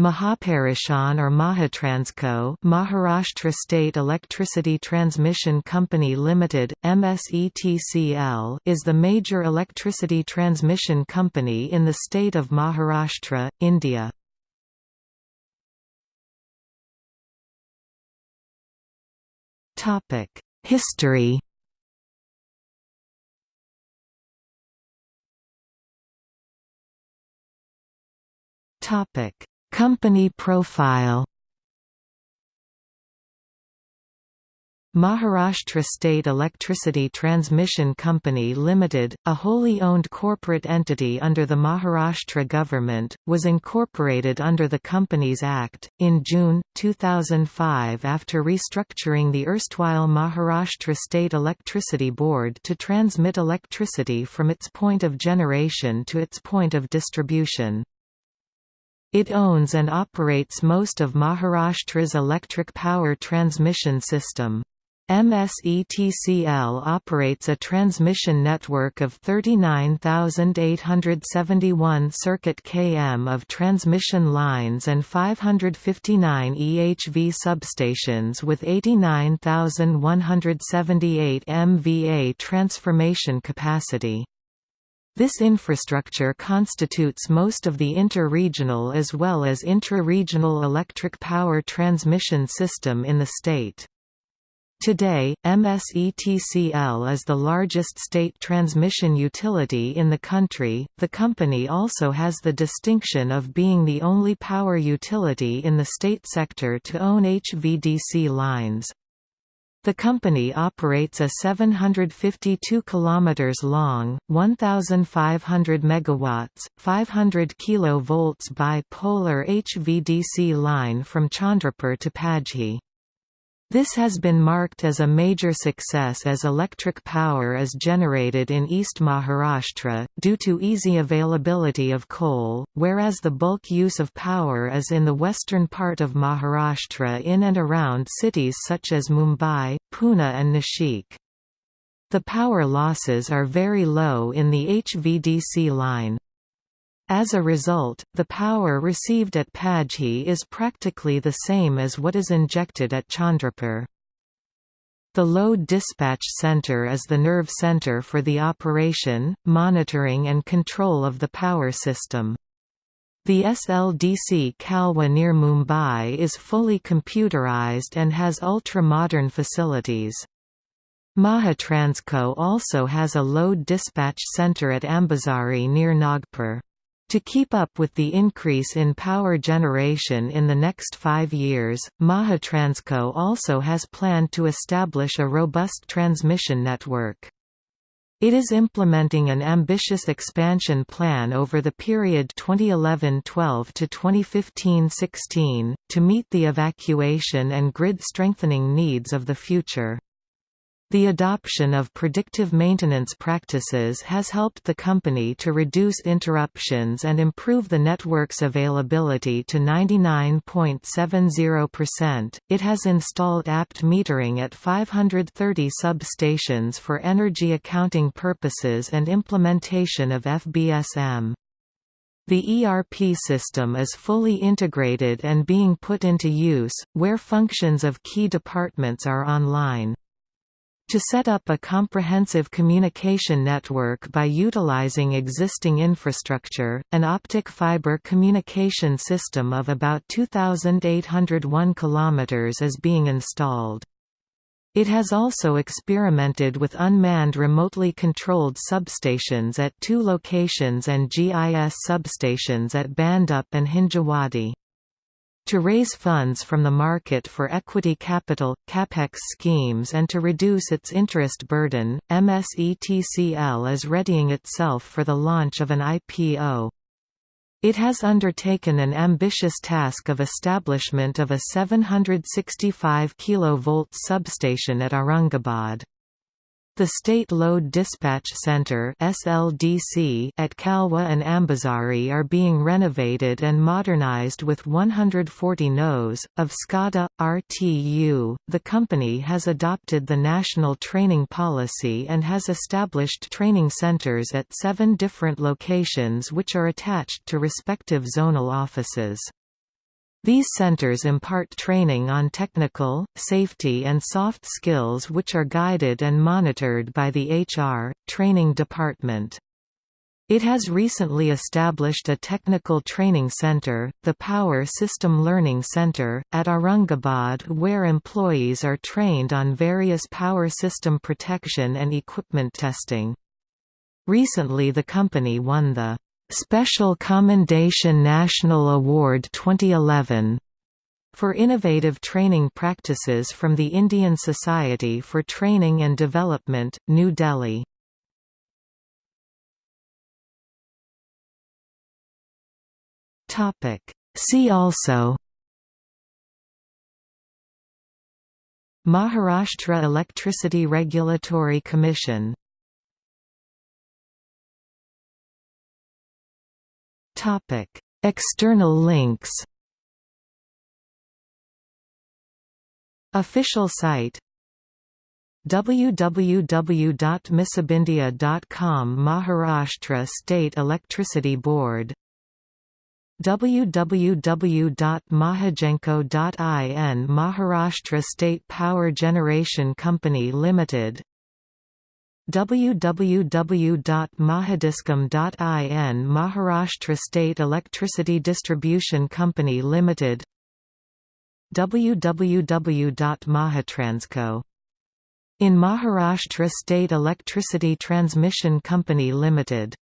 Mahapareshan or Mahatransco Maharashtra State Electricity Transmission Company Limited, MSETCL is the major electricity transmission company in the state of Maharashtra, India. History Topic Company profile Maharashtra State Electricity Transmission Company Limited, a wholly owned corporate entity under the Maharashtra government, was incorporated under the Companies Act, in June, 2005 after restructuring the erstwhile Maharashtra State Electricity Board to transmit electricity from its point of generation to its point of distribution. It owns and operates most of Maharashtra's electric power transmission system. MSETCL operates a transmission network of 39,871 circuit km of transmission lines and 559 EHV substations with 89,178 MVA transformation capacity. This infrastructure constitutes most of the inter-regional as well as intra-regional electric power transmission system in the state. Today, MSETCL is the largest state transmission utility in the country. The company also has the distinction of being the only power utility in the state sector to own HVDC lines. The company operates a 752 km long, 1500 megawatts, 500 kV bipolar HVDC line from Chandrapur to Padghe. This has been marked as a major success as electric power is generated in East Maharashtra, due to easy availability of coal, whereas the bulk use of power is in the western part of Maharashtra in and around cities such as Mumbai, Pune and Nashik. The power losses are very low in the HVDC line. As a result, the power received at Padghe is practically the same as what is injected at Chandrapur. The Load Dispatch Center is the nerve center for the operation, monitoring and control of the power system. The SLDC Kalwa near Mumbai is fully computerized and has ultra-modern facilities. Mahatransco also has a load dispatch center at Ambazari near Nagpur. To keep up with the increase in power generation in the next five years, Mahatransco also has planned to establish a robust transmission network. It is implementing an ambitious expansion plan over the period 2011–12 to 2015–16, to meet the evacuation and grid strengthening needs of the future. The adoption of predictive maintenance practices has helped the company to reduce interruptions and improve the network's availability to 99.70%. It has installed ABT metering at 530 substations for energy accounting purposes and implementation of FBSM. The ERP system is fully integrated and being put into use, where functions of key departments are online. To set up a comprehensive communication network by utilizing existing infrastructure, an optic fiber communication system of about 2,801 km is being installed. It has also experimented with unmanned remotely controlled substations at two locations and GIS substations at Bhandup and Hinjawadi. To raise funds from the market for equity capital, capex schemes and to reduce its interest burden, MSETCL is readying itself for the launch of an IPO. It has undertaken an ambitious task of establishment of a 765 kV substation at Aurangabad. The State Load Dispatch Center (SLDC) at Kalwa and Ambazari are being renovated and modernized with 140 NOs of SCADA RTU. The company has adopted the national training policy and has established training centers at 7 different locations which are attached to respective zonal offices. These centers impart training on technical, safety and soft skills which are guided and monitored by the HR, training department. It has recently established a technical training center, the Power System Learning Center, at Aurangabad where employees are trained on various power system protection and equipment testing. Recently the company won the Special Commendation National Award 2011 for innovative training practices from the Indian Society for Training and Development, New Delhi. See also Maharashtra Electricity Regulatory Commission External links. Official site www.missabindia.com Maharashtra State Electricity Board www.mahagenco.in Maharashtra State Power Generation Company Limited www.mahadiscom.in Maharashtra State Electricity Distribution Company Limited www.mahatransco. In Maharashtra State Electricity Transmission Company Limited